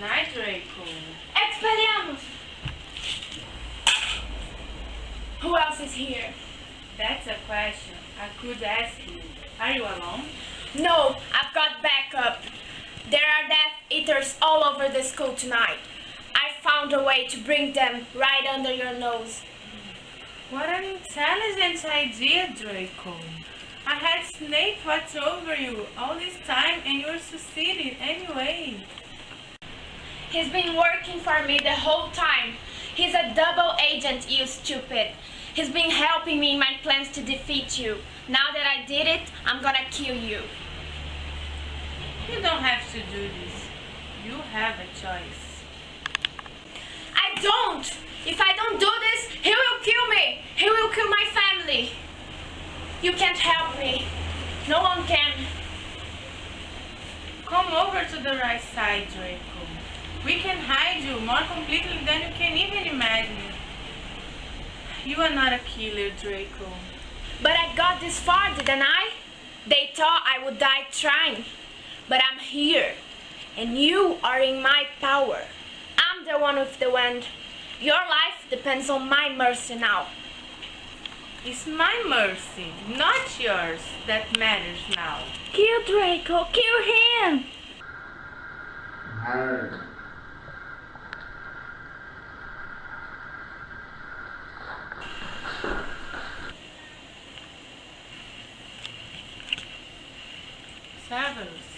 night, Draco. Expelliarmus! Who else is here? That's a question I could ask you. Are you alone? No, I've got backup. There are Death Eaters all over the school tonight. I found a way to bring them right under your nose. What an intelligent idea, Draco. I had Snape watch over you all this time and you're succeeding anyway. He's been working for me the whole time. He's a double agent, you stupid. He's been helping me in my plans to defeat you. Now that I did it, I'm gonna kill you. You don't have to do this. You have a choice. I don't! If I don't do this, he will kill me! He will kill my family! You can't help me. No one can. Come over to the right side, Draco. We can hide you more completely than you can even imagine. You are not a killer, Draco. But I got this far, didn't I? They thought I would die trying. But I'm here. And you are in my power. I'm the one with the wand. Your life depends on my mercy now. It's my mercy, not yours, that matters now. Kill Draco, kill him! Nerd. Severus.